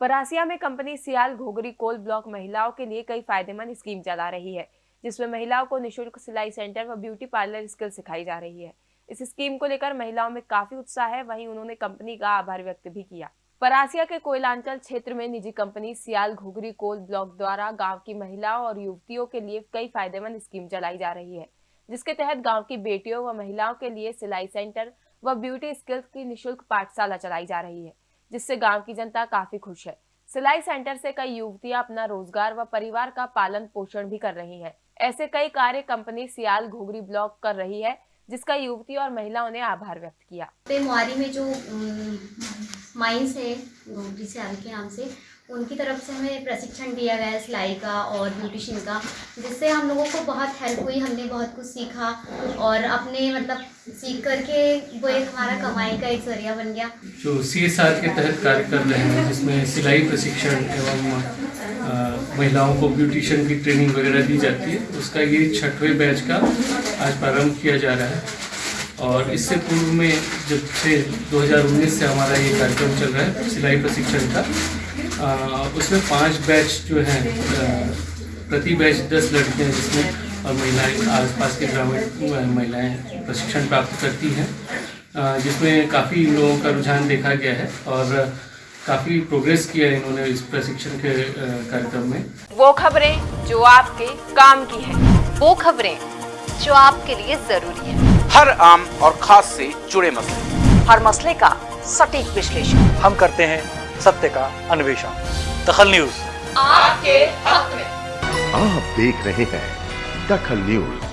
परासिया में company Sial Ghogri coal block महिलाओं के लिए कई फ़ायदेमंद स्कीम चला रही है, जिसमें महिलाओं को निशुल्क सिलाई सेंटर व ब्यूटी पार्लर स्किल सिखाई जा रही है। इस स्कीम को लेकर महिलाओं में काफ़ी उत्साह है, वहीं उन्होंने कंपनी का आभार व्यक्त भी किया। परासिया के कोयलांचल क्षेत्र में निजी company Sial Ghughri coal block द्वारा गाँव की महिलाओं और युवतियों के लिए कई फ़ायदेमंद स्कीम चलाई जा रही है, जिसके तहत गाँव की बेटियों व महिलाओं के लिए सिलाई सेंटर व ब्यूटी स्किल्स की निशुल्क पाठशाला चलाई जा रही है। जिससे गाँव की जनता काफ़ी खुश है सिलाई सेंटर से कई युवतियाँ अपना रोज़गार व परिवार का पालन पोषण भी कर रही हैं। ऐसे कई कार्य कंपनी सियाल घोघरी ब्लॉक कर रही है, जिसका युवती और महिलाओं ने आभार व्यक्त किया में जो माइंस है सियाल के नाम से उनकी तरफ़ से हमें प्रशिक्षण दिया गया सिलाई का और ब्यूटिशियन का, जिससे हम लोगों को बहुत हेल्प हुई, हमने बहुत कुछ सीखा और अपने मतलब सीख करके वो एक हमारा कमाई का एक ज़रिया बन गया। जो सी एस आर के तहत कार्य कर रहे हैं, जिसमें सिलाई प्रशिक्षण एवं महिलाओं को ब्यूटिशियन की ट्रेनिंग वगैरह दी जाती है, उसका ये छठवें बैच का आज प्रारंभ किया जा रहा है। और इससे पूर्व में जब से 2019 से हमारा ये कार्यक्रम चल रहा है, सिलाई प्रशिक्षण का उसमें पाँच बैच जो हैं प्रति बैच दस लड़कियाँ जिसमें और महिलाएँ आसपास के ग्रामीण महिलाएँ प्रशिक्षण प्राप्त करती हैं। जिसमें काफ़ी लोगों का रुझान देखा गया है और काफ़ी प्रोग्रेस किया है इन्होंने इस प्रशिक्षण के कार्यक्रम में। वो खबरें जो आपके काम की है वो खबरें जो आपके लिए ज़रूरी है। हर आम और खास से जुड़े मसले। हर मसले का सटीक विश्लेषण। हम करते हैं सत्य का अन्वेषण। दखल न्यूज़। आपके हक में। आप देख रहे हैं दखल न्यूज़।